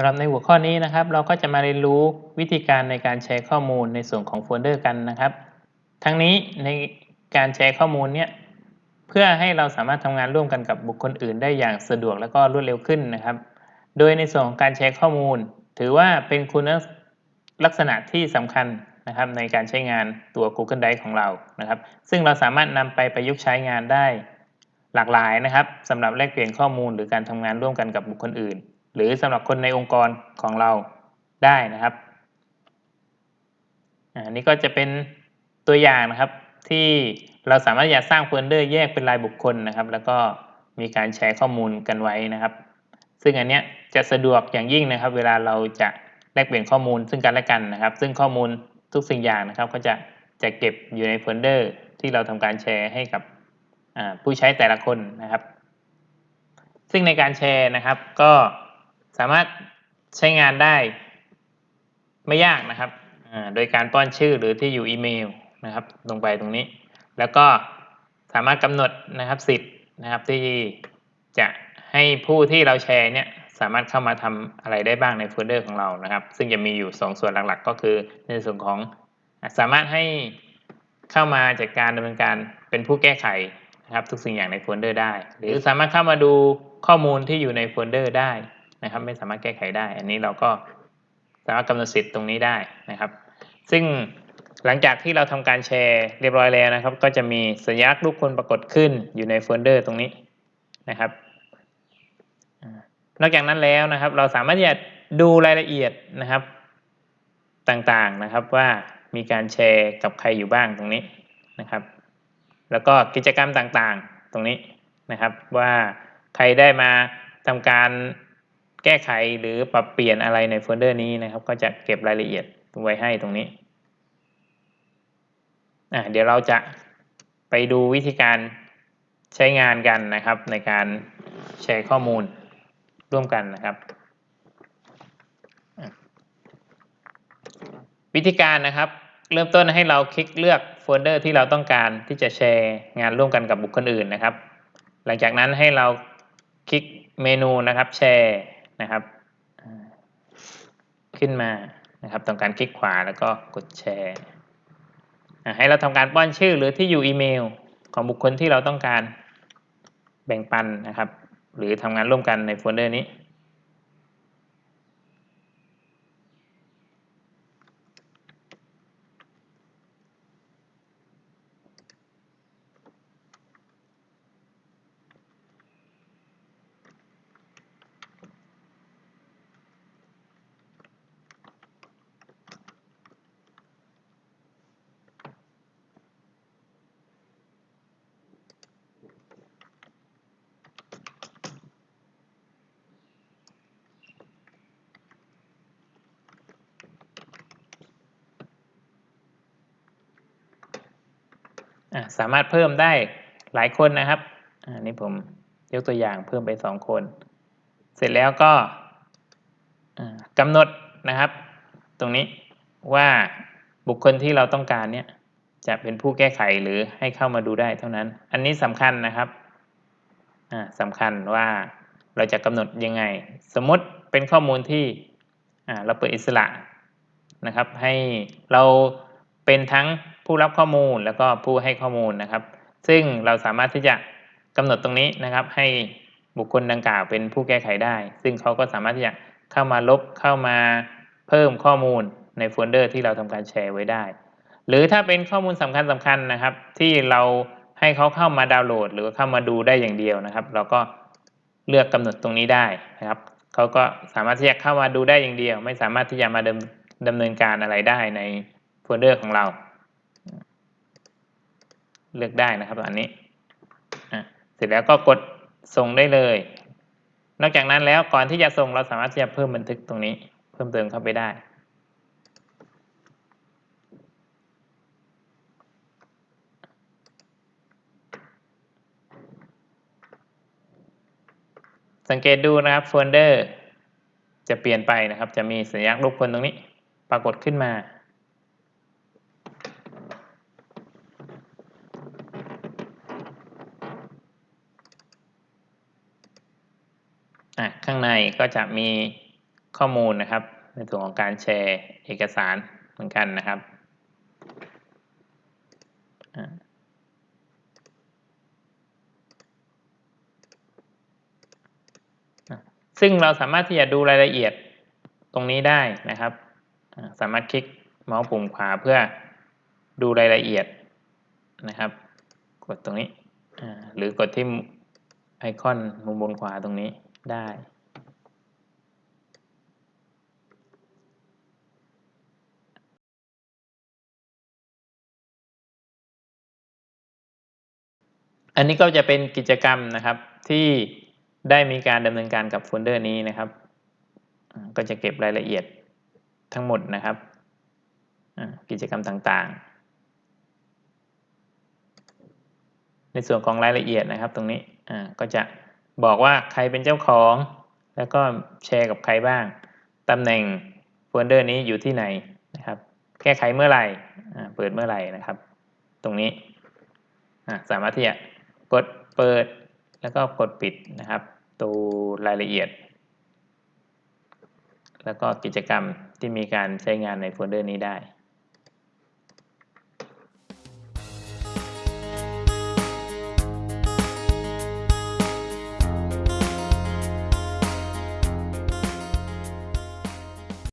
สำหรับในหัวข้อนี้นะครับ เราก็จะมาเรียนรู้วิธีการในการแชร์ข้อมูลในส่วนของโฟลเดอร์กันนะครับ ทั้งนี้ในการแชร์ข้อมูลเนี่ยเพื่อให้เราสามารถทำงานร่วมกันกับบุคคลอื่น ได้อย่างสะดวกและก็รวดเร็วขึ้นนะครับ โดยในส่วนของการแชร์ข้อมูล ถือว่าเป็นคุณลักษณะที่สำคัญนะครับในการใช้งานตัว Google Drive ของเรานะครับ ซึ่งเราสามารถนำไปประยุกต์ใช้งานได้หลากหลายนะครับสำหรับแลกเปลี่ยนข้อมูลหรือการทำงานร่วมกันกับบุคคลอื่น หรือสำหรับคนในองค์กรของเราได้นะครับอันนี้ก็จะเป็นตัวอย่างนะครับที่เราสามารถอยากสร้างโฟลเดอร์แยกเป็นรายบุคคลนะครับ แล้วก็มีการแชร์ข้อมูลกันไว้นะครับ ซึ่งอันนี้จะสะดวกอย่างยิ่งนะครับ เวลาเราจะแลกเปลี่ยนข้อมูลซึ่งกันและกันนะครับ ซึ่งข้อมูลทุกสิ่งอย่างนะครับ ก็จะจะเก็บอยู่ในโฟลเดอร์ที่เราทำการแชร์ให้กับผู้ใช้แต่ละคนนะครับ ซึ่งในการแชร์นะครับก็ สามารถใช้งานได้ไม่ยากนะครับ โดยการป้อนชื่อหรือที่อยู่อีเมลนะครับ ลงไปตรงนี้ แล้วก็สามารถกำหนดนะครับสิทธิ์นะครับที่จะให้ผู้ที่เราแชร์เนี่ยสามารถเข้ามาทำอะไรได้บ้างในโฟลเดอร์ของเรานะครับ ซึ่งจะมีอยู่ 2ส่วนหลักๆ ก็คือในส่วนของสามารถให้เข้ามาจัดการดำเนินการเป็นผู้แก้ไขนะครับทุกสิ่งอย่างในโฟลเดอร์ได้ หรือสามารถเข้ามาดูข้อมูลที่อยู่ในโฟลเดอร์ได้ นะครับ ไม่สามารถแก้ไขได้ อันนี้เราก็สามารถกำหนดสิทธิ์ตรงนี้ได้นะครับ ซึ่งหลังจากที่เราทำการแชร์เรียบร้อยแล้วนะครับ ก็จะมีสัญลักษณ์รูปคนปรากฏขึ้นอยู่ในโฟลเดอร์ตรงนี้นะครับนอกจากนั้นแล้วนะครับ เราสามารถที่จะดูรายละเอียดนะครับ ต่างๆนะครับว่ามีการแชร์กับใครอยู่บ้างตรงนี้นะครับ แล้วก็กิจกรรมต่างๆตรงนี้นะครับ ว่าใครได้มาทำการ ก้ไขหรือปรับเปลี่ยนอะไรในโฟลเดอร์นี้นะครับ ก็จะเก็บรายละเอียดไว้ให้ตรงนี้อะเดี๋ยวเราจะไปดูวิธีการใช้งานกันนะครับ ในการแชร์ข้อมูลร่วมกันนะครับ วิธีการนะครับ เริ่มต้นให้เราคลิกเลือกโฟลเดอร์ที่เราต้องการที่จะแชร์งานร่วมกันกับบุคคลอื่นนะครับ หลังจากนั้นให้เราคลิกเมนูนะครับแชร์ นะครับขึ้นมานะครับทำการคลิกขวาแล้วก็กดแชร์ให้เราทำการป้อนชื่อหรือที่อยู่อีเมล ของบุคคลที่เราต้องการแบ่งปันนะครับ หรือทำงานร่วมกันในโฟลเดอร์นี้ สามารถเพิ่มได้หลายคนนะครับอันนี้ผมยกตัวอย่างเพิ่มไปสองคน เสร็จแล้วก็กำหนดนะครับ ตรงนี้ว่าบุคคลที่เราต้องการเนี่ยจะเป็นผู้แก้ไขหรือให้เข้ามาดูได้เท่านั้น อันนี้สำคัญนะครับสำคัญว่าเราจะกำหนดยังไง สมมติเป็นข้อมูลที่เราเปิดอิสระนะครับ ให้เราเป็นทั้ง ผู้รับข้อมูลแล้วก็ผู้ให้ข้อมูลนะครับ ซึ่งเราสามารถที่จะกำหนดตรงนี้นะครับ ให้บุคคลดังกล่าวเป็นผู้แก้ไขได้ ซึ่งเขาก็สามารถที่จะเข้ามาลบเข้ามาเพิ่มข้อมูลในโฟลเดอร์ที่เราทำการแชร์ไว้ได้ หรือถ้าเป็นข้อมูลสำคัญสำคัญนะครับ ที่เราให้เขาเข้ามาดาวน์โหลด หรือเข้ามาดูได้อย่างเดียวนะครับ เราก็เลือกกำหนดตรงนี้ได้นะครับเขาก็สามารถที่จะเข้ามาดูได้อย่างเดียว ไม่สามารถที่จะมาดำเนินการอะไรได้ในโฟลเดอร์ของเรา เลือกได้นะครับอันนี้เสร็จแล้วก็กดส่งได้เลย นอกจากนั้นแล้วก่อนที่จะส่งเราสามารถที่จะเพิ่มบันทึกตรงนี้ เพิ่มเติมเข้าไปได้สังเกตดูนะครับโฟลเดอร์จะเปลี่ยนไปนะครับ จะมีสัญลักษณ์รูปคนตรงนี้ ปรากฏขึ้นมา ข้างในก็จะมีข้อมูลนะครับ ในส่วนของการแชร์เอกสารเหมือนกันนะครับซึ่งเราสามารถที่จะดูรายละเอียดตรงนี้ได้นะครับ สามารถคลิกเมาส์ปุ่มขวาเพื่อดูรายละเอียดนะครับ กดตรงนี้ หรือกดที่ไอคอนมุมบนขวาตรงนี้ ได้ อันนี้ก็จะเป็นกิจกรรมนะครับที่ได้มีการดำเนินการกับโฟลเดอร์นี้นะครับ ก็จะเก็บรายละเอียดทั้งหมดนะครับ กิจกรรมต่างๆ ในส่วนของรายละเอียดนะครับตรงนี้ก็จะ บอกว่าใครเป็นเจ้าของ แล้วก็แชร์กับใครบ้างตำแหน่งโฟลเดอร์นี้อยู่ที่ไหนนะครับแก้ไขเมื่อไหร่เปิดเมื่อไหร่นะครับ ตรงนี้สามารถที่จะกดเปิดแล้วก็กดปิดนะครับดูรายละเอียด แล้วก็กิจกรรมที่มีการใช้งานในโฟลเดอร์นี้ได้